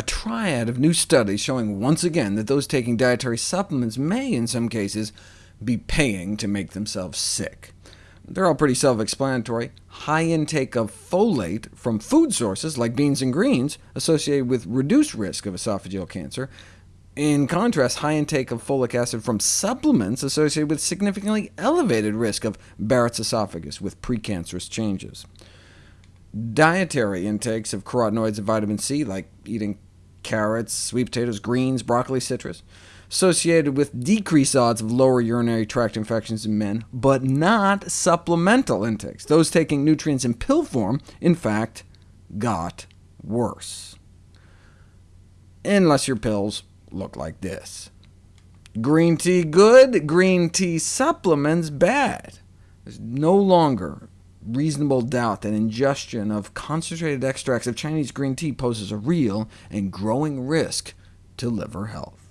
a triad of new studies showing once again that those taking dietary supplements may, in some cases, be paying to make themselves sick. They're all pretty self-explanatory. High intake of folate from food sources like beans and greens associated with reduced risk of esophageal cancer. In contrast, high intake of folic acid from supplements associated with significantly elevated risk of Barrett's esophagus with precancerous changes. Dietary intakes of carotenoids and vitamin C, like eating carrots, sweet potatoes, greens, broccoli, citrus, associated with decreased odds of lower urinary tract infections in men, but not supplemental intakes. Those taking nutrients in pill form, in fact, got worse. Unless your pills look like this. Green tea good, green tea supplements bad. There's no longer reasonable doubt that ingestion of concentrated extracts of Chinese green tea poses a real and growing risk to liver health.